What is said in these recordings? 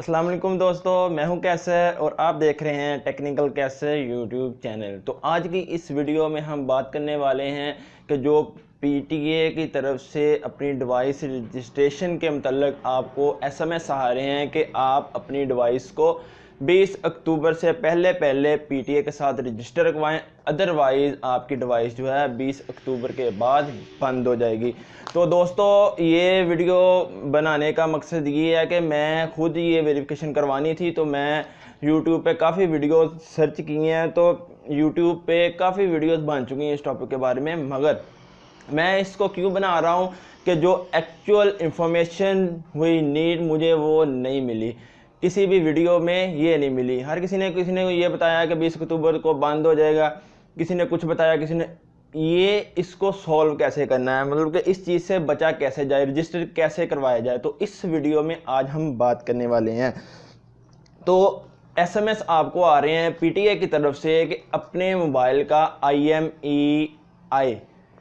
अस्सलाम वालेकुम दोस्तों, मैं हूँ कैसे और आप देख रहे हैं टेक्निकल कैसे यूट्यूब चैनल। तो आज की इस वीडियो में हम बात करने वाले हैं कि जो पीटीए की तरफ़ से अपनी डिवाइस रजिस्ट्रेशन के मतलब आपको एसएमएस आ रहे हैं कि आप अपनी डिवाइस को 20 अक्टूबर से पहले पहले पीटीए के साथ रजिस्टर रखवाएँ अदरवाइज़ आपकी डिवाइस जो है 20 अक्टूबर के बाद बंद हो जाएगी। तो दोस्तों, ये वीडियो बनाने का मकसद ये है कि मैं खुद ये वेरिफिकेशन करवानी थी तो मैं यूट्यूब पे काफ़ी वीडियो सर्च किए हैं तो यूट्यूब पे काफ़ी वीडियोस बन चुकी हैं इस टॉपिक के बारे में। मगर मैं इसको क्यों बना रहा हूँ कि जो एक्चुअल इंफॉर्मेशन हुई नीड मुझे वो नहीं मिली। किसी भी वीडियो में ये नहीं मिली। हर किसी ने किसी ने ये बताया कि बीस अक्टूबर को बंद हो जाएगा। किसी ने कुछ बताया, किसी ने ये इसको सॉल्व कैसे करना है? मतलब कि इस चीज़ से बचा कैसे जाए रजिस्टर कैसे करवाया जाए? तो इस वीडियो में आज हम बात करने वाले हैं। तो एसएमएस आपको आ रहे हैं पीटीए की तरफ़ से कि अपने मोबाइल का आईएमईआई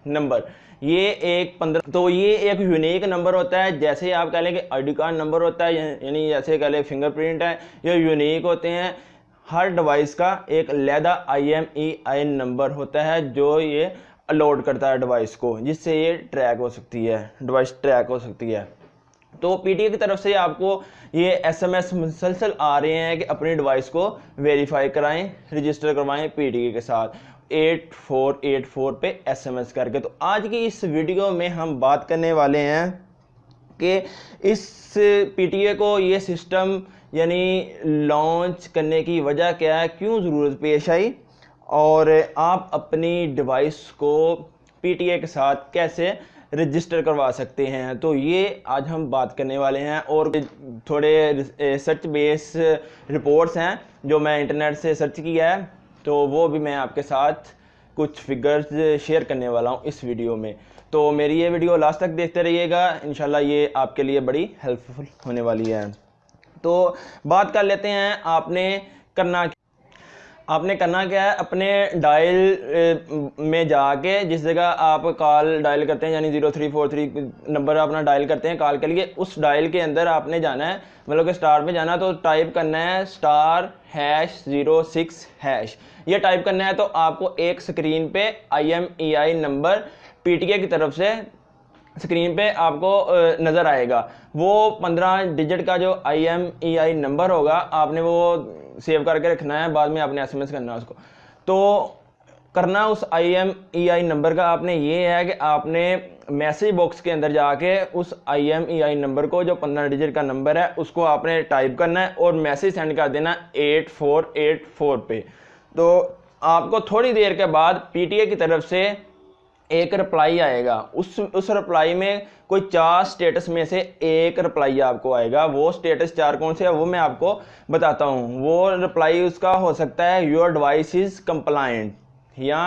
नंबर। ये एक पंद्रह तो ये एक यूनिक नंबर होता है, जैसे आप कह लें कि आई कार्ड नंबर होता है, यानी जैसे कह लें फिंगरप्रिंट है, ये यूनिक होते हैं। हर डिवाइस का एक लैदा आई एम ई आई नंबर होता है, जो ये अलोड करता है डिवाइस को, जिससे ये ट्रैक हो सकती है डिवाइस ट्रैक हो सकती है। तो पीटीए की तरफ़ से आपको ये एसएमएस मुसलसल आ रहे हैं कि अपनी डिवाइस को वेरीफाई कराएँ रजिस्टर करवाएँ पीटीए के साथ। एट फोर एट फोर पे एसएमएस करके तो आज की इस वीडियो में हम बात करने वाले हैं कि इस पीटीए को ये सिस्टम यानी लॉन्च करने की वजह क्या है क्यों ज़रूरत पेश आई और आप अपनी डिवाइस को पीटीए के साथ कैसे रजिस्टर करवा सकते हैं तो ये आज हम बात करने वाले हैं और थोड़े सर्च बेस रिपोर्ट्स हैं जो मैं इंटरनेट से सर्च किया है तो वो भी मैं आपके साथ कुछ फिगर्स शेयर करने वाला हूँ इस वीडियो में। तो मेरी ये वीडियो लास्ट तक देखते रहिएगा। इन ये आपके लिए बड़ी हेल्पफुल होने वाली है। तो बात कर लेते हैं आपने करना आपने करना क्या है? अपने डायल में जाके जिस जगह आप कॉल डायल करते हैं, यानी zero three four three number अपना डायल करते हैं कॉल के लिए, उस डायल के अंदर आपने जाना है। मतलब कि स्टार पे जाना है तो टाइप करना है star hash zero six hash ये टाइप करना है तो आपको एक स्क्रीन पे I M E I number P T A की तरफ़ से स्क्रीन पे आपको नज़र आएगा। वो पंद्रह डिजिट का जो आई एम ई आई नंबर होगा, आपने वो सेव करके रखना है, बाद में आपने एसएमएस करना है उसको। तो करना उस I M E I number का आपने ये है कि आपने मैसेज बॉक्स के अंदर जाके उस I M E I number को, जो पंद्रह डिजिट का नंबर है, उसको आपने टाइप करना है और मैसेज सेंड कर देना एट फोर एट फोर पे। तो आपको थोड़ी देर के बाद पीटीए की तरफ़ से एक रिप्लाई आएगा। उस उस रिप्लाई में कोई चार स्टेटस में से एक रिप्लाई आपको आएगा। वो स्टेटस चार कौन से है, वो मैं आपको बताता हूँ। वो रिप्लाई उसका हो सकता है योर डिवाइस इज़ कंप्लाइंट या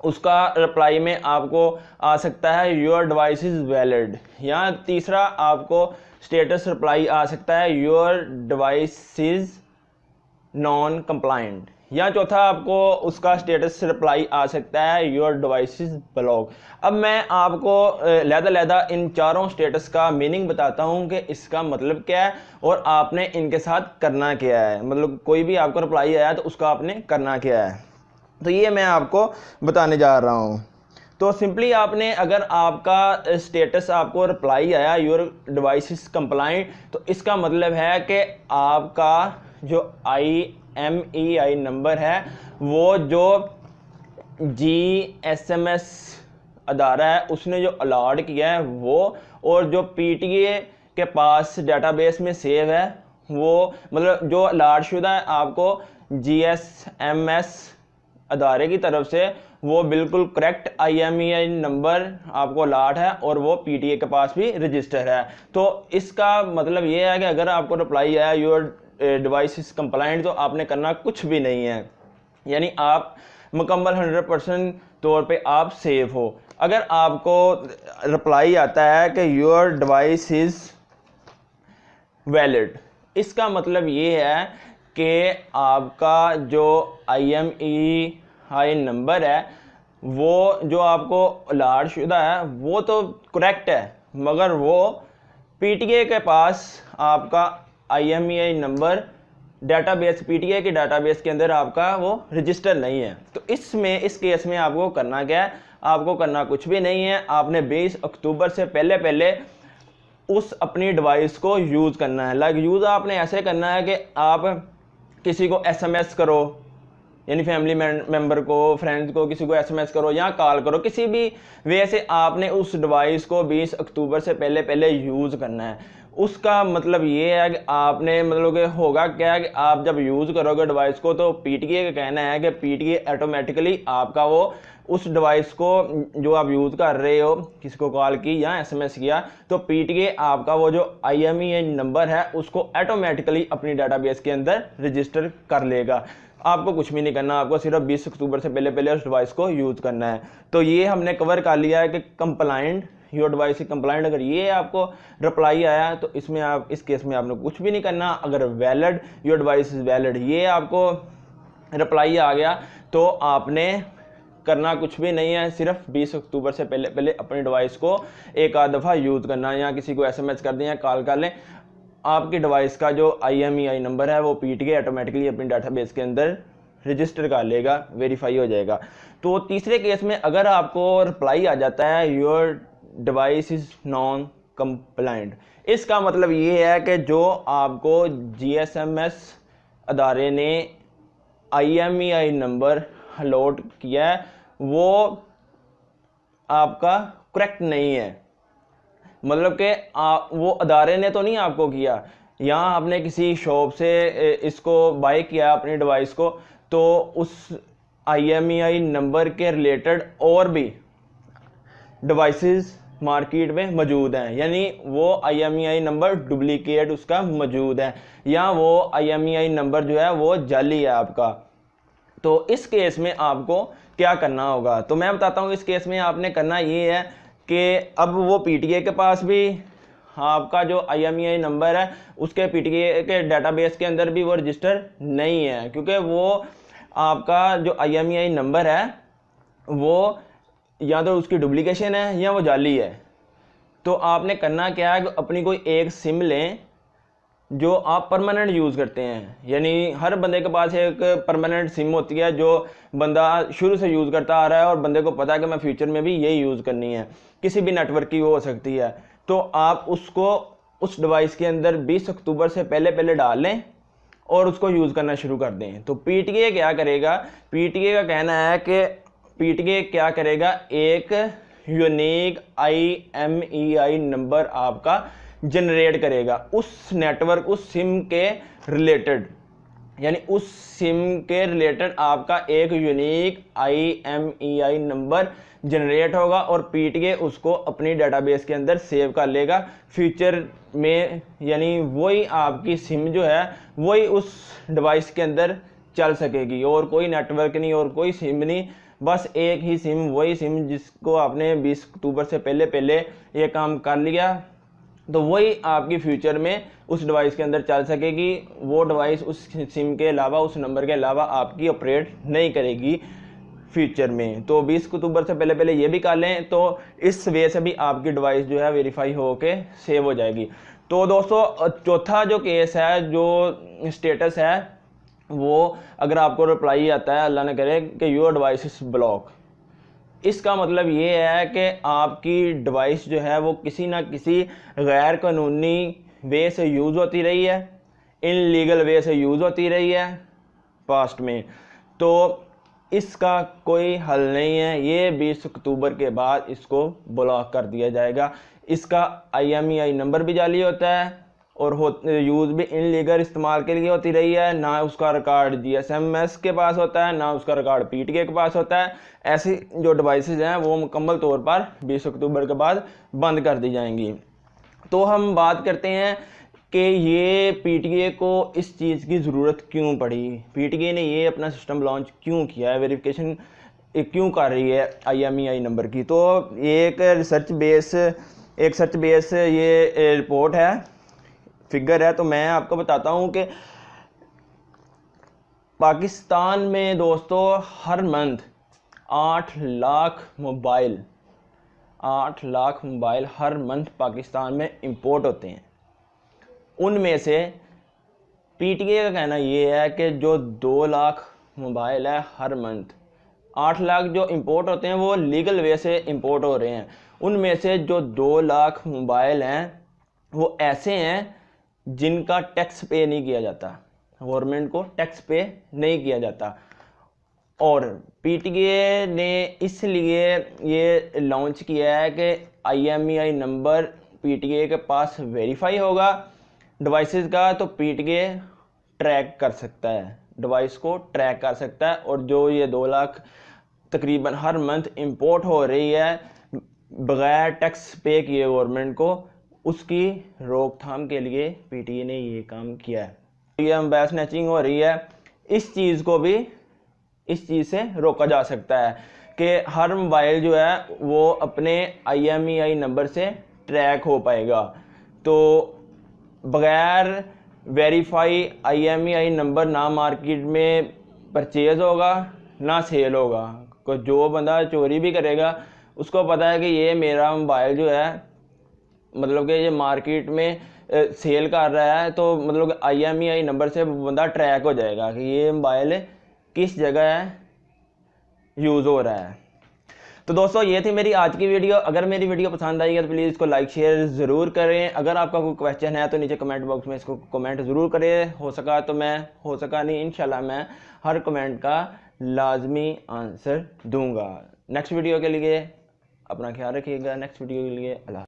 उसका रिप्लाई में आपको आ सकता है योर डिवाइस इज़ वैलिड या तीसरा आपको स्टेटस रिप्लाई आ सकता है your device is non compliant या चौथा आपको उसका स्टेटस रिप्लाई आ सकता है योर डिवाइस ब्लॉक अब मैं आपको लहदा लहदा इन चारों स्टेटस का मीनिंग बताता हूँ कि इसका मतलब क्या है और आपने इनके साथ करना क्या है। मतलब कोई भी आपको रिप्लाई आया तो उसका आपने करना क्या है। तो ये मैं आपको बताने जा रहा हूँ। तो सिंपली आपने अगर आपका स्टेटस आपको रिप्लाई आया योर डिवाइस कंप्लाइंट तो इसका मतलब है कि आपका जो आई एम ई आई नंबर है, वो जो जी एस एम एस अदारा है, उसने जो अलाट किया है, वो और जो पी टी ए के पास डेटाबेस में सेव है, वो मतलब जो अलाट शुदा है, आपको जी एस एम एस अदारे की तरफ़ से, वो बिल्कुल correct I M E I number आपको अलाट है और वो पी टी ए के पास भी रजिस्टर है। तो इसका मतलब ये है कि अगर आपको रिप्लाई आया यूर डिवाइस इज़ कंप्लाइंट तो आपने करना कुछ भी नहीं है। यानी आप मुकम्मल हंड्रेड परसेंट तौर पे आप सेफ़ हो। अगर आपको रिप्लाई आता है कि योर डिवाइस इज़ वैलिड इसका मतलब ये है कि आपका जो आई एम ई आई नंबर है, वो जो आपको अलाट शुदा है, वो तो करेक्ट है, मगर वो पीटीए के पास आपका आई नंबर डाटाबेस पीटीए के डाटाबेस के अंदर आपका वो रजिस्टर नहीं है। तो इसमें, इस केस में आपको करना क्या है? आपको करना कुछ भी नहीं है। आपने 20 अक्टूबर से पहले पहले उस अपनी डिवाइस को यूज़ करना है। लाइक यूज़ आपने ऐसे करना है कि आप किसी को एसएमएस करो, यानी फैमिली मेंबर को फ्रेंड्स को, किसी को एसएमएस करो या कॉल करो, किसी भी वे से आपने उस डिवाइस को 20 अक्टूबर से पहले पहले यूज़ करना है। उसका मतलब ये है कि आपने मतलब कि होगा क्या कि आप जब यूज़ करोगे डिवाइस को तो पीटीए का कहना है कि पीटीए ऑटोमेटिकली आपका वो उस डिवाइस को, जो आप यूज़ कर रहे हो किसी को कॉल की या एसएमएस किया तो पीटीए आपका वो जो आई नंबर है उसको ऑटोमेटिकली अपनी डाटाबेस के अंदर रजिस्टर कर लेगा। आपको कुछ भी नहीं करना, आपको सिर्फ़ 20 अक्टूबर से पहले पहले उस डिवाइस को यूज़ करना है। तो ये हमने कवर कर लिया है कि कंप्लाइंट योर डिवाइस कंप्लाइंट अगर ये आपको रिप्लाई आया तो इसमें आप, इस केस में आपने कुछ भी नहीं करना। अगर valid your device is valid ये आपको रिप्लाई आ गया तो आपने करना कुछ भी नहीं है। सिर्फ़ 20 अक्टूबर से पहले पहले अपनी डिवाइस को एक आध दफ़ा यूज़ करना या किसी को एसएमएस कर दें या कॉल कर लें। आपकी डिवाइस का जो आईएमईआई नंबर है, वो पीट के ऑटोमेटिकली अपनी डाटाबेस के अंदर रजिस्टर कर लेगा वेरीफाई हो जाएगा। तो तीसरे केस में अगर आपको रिप्लाई आ जाता है your device is non compliant इसका मतलब ये है कि जो आपको जीएसएमएस अदारे ने आईएमईआई नंबर अलॉट किया है, वो आपका करेक्ट नहीं है। मतलब कि वो अदारे ने तो नहीं आपको किया। यहाँ आपने किसी शॉप से इसको बाय किया अपनी डिवाइस को तो उस आईएमईआई नंबर के रिलेटेड और भी डिवाइसेस मार्केट में मौजूद हैं। यानी वो आई नंबर डुप्लीकेट उसका मौजूद है। या वो आई नंबर जो है वो जाली है आपका। तो इस केस में आपको क्या करना होगा? तो मैं बताता हूँ, इस केस में आपने करना ये है कि अब वो पीटीए के पास भी आपका जो आई नंबर है, उसके पीटीए के डाटाबेस के अंदर भी वो रजिस्टर नहीं है। क्योंकि वो आपका जो आई नंबर है, वो या तो उसकी डुप्लीकेशन है या वो जाली है। तो आपने करना क्या है अपनी कोई एक सिम लें जो आप परमानेंट यूज़ करते हैं। यानी हर बंदे के पास एक परमानेंट सिम होती है जो बंदा शुरू से यूज़ करता आ रहा है और बंदे को पता है कि मैं फ्यूचर में भी यही यूज़ करनी है। किसी भी नेटवर्क की वो हो सकती है। तो आप उसको उस डिवाइस के अंदर 20 अक्टूबर से पहले पहले डाल लें और उसको यूज़ करना शुरू कर दें। तो पीटीए क्या करेगा? पीटीए का कहना है कि पी क्या करेगा? एक unique I M E I number आपका जनरेट करेगा। उस नेटवर्क उस सिम के रिलेटेड यानी उस सिम के रिलेटेड आपका एक unique I M E I number generate होगा और पीट के उसको अपनी डेटाबेस के अंदर सेव कर लेगा। फ्यूचर में, यानी वही आपकी सिम जो है, वही उस डिवाइस के अंदर चल सकेगी। और कोई नेटवर्क नहीं, और कोई सिम नहीं। बस एक ही सिम, वही सिम जिसको आपने 20 अक्टूबर से पहले पहले ये काम कर लिया तो वही आपकी फ्यूचर में उस डिवाइस के अंदर चल सकेगी। वो डिवाइस उस सिम के अलावा, उस नंबर के अलावा आपकी ऑपरेट नहीं करेगी फ्यूचर में। तो 20 अक्टूबर से पहले पहले ये भी कर लें तो इस वे से भी आपकी डिवाइस जो है वेरीफाई हो के सेव हो जाएगी। तो दोस्तों, चौथा जो केस है, जो स्टेटस है वो अगर आपको रिप्लाई आता है, अल्लाह ने करे कि योर डिवाइस इज़ ब्लॉक इसका मतलब ये है कि आपकी डिवाइस जो है वो किसी ना किसी गैर कानूनी वे से यूज़ होती रही है इन लीगल वे से यूज़ होती रही है पास्ट में. तो इसका कोई हल नहीं है. ये 20 अक्टूबर के बाद इसको ब्लॉक कर दिया जाएगा. इसका आई नंबर भी जाली होता है. और हो यूज़ भी इन लीगल इस्तेमाल के लिए होती रही है, ना उसका record G S M S के पास होता है, ना उसका रिकॉर्ड पी टी के पास होता है। ऐसी जो डिवाइसेज हैं, वो मुकम्मल तौर पर 20 अक्टूबर के बाद बंद कर दी जाएँगी। तो हम बात करते हैं कि ये पी को इस चीज़ की ज़रूरत क्यों पड़ी? पी ने ये अपना सिस्टम लॉन्च क्यों किया है? वेरिफिकेशन क्यों कर रही है आईएमईआई नंबर की? तो एक रिसर्च बेस एक सर्च बेस ये रिपोर्ट है। फिगर है तो मैं आपको बताता हूँ कि पाकिस्तान में दोस्तों हर मंथ आठ लाख मोबाइल, आठ लाख मोबाइल हर मंथ पाकिस्तान में इंपोर्ट होते हैं। उनमें से पीटीए का कहना ये है कि जो दो लाख मोबाइल है हर मंथ, आठ लाख जो इंपोर्ट होते हैं वो लीगल वे से इंपोर्ट हो रहे हैं। उनमें से जो दो लाख मोबाइल हैं वो ऐसे हैं जिनका टैक्स पे नहीं किया जाता, गवर्नमेंट को टैक्स पे नहीं किया जाता। और पीटीए ने इसलिए ये लॉन्च किया है कि आईएमईआई नंबर पीटीए के पास वेरीफाई होगा डिवाइसेस का तो पीटीए ट्रैक कर सकता है डिवाइस को ट्रैक कर सकता है। और जो ये दो लाख तकरीबन हर मंथ इंपोर्ट हो रही है, बगैर टैक्स पे किए गवर्नमेंट को उसकी रोकथाम के लिए पीटीए ने ये काम किया है। ये हम स्नैचिंग हो रही है। इस चीज़ को भी, इस चीज़ से रोका जा सकता है कि हर मोबाइल जो है, वो अपने आईएमईआई नंबर से ट्रैक हो पाएगा। तो बगैर वेरीफाई आईएमईआई नंबर ना मार्केट में परचेज होगा, ना सेल होगा। को जो बंदा चोरी भी करेगा, उसको पता है कि ये मेरा मोबाइल जो है मतलब कि ये मार्केट में सेल कर रहा है तो मतलब आई एम ई आई नंबर से बंदा ट्रैक हो जाएगा कि ये मोबाइल किस जगह है यूज़ हो रहा है। तो दोस्तों, ये थी मेरी आज की वीडियो अगर मेरी वीडियो पसंद आई है तो प्लीज़ इसको लाइक शेयर ज़रूर करें। अगर आपका कोई क्वेश्चन है तो नीचे कमेंट बॉक्स में इसको कमेंट ज़रूर करें। हो सका तो मैं, हो सका नहीं इनशाला मैं हर कमेंट का लाजमी आंसर दूँगा। नेक्स्ट वीडियो के लिए अपना ख्याल रखिएगा। नेक्स्ट वीडियो के लिए अल्लाह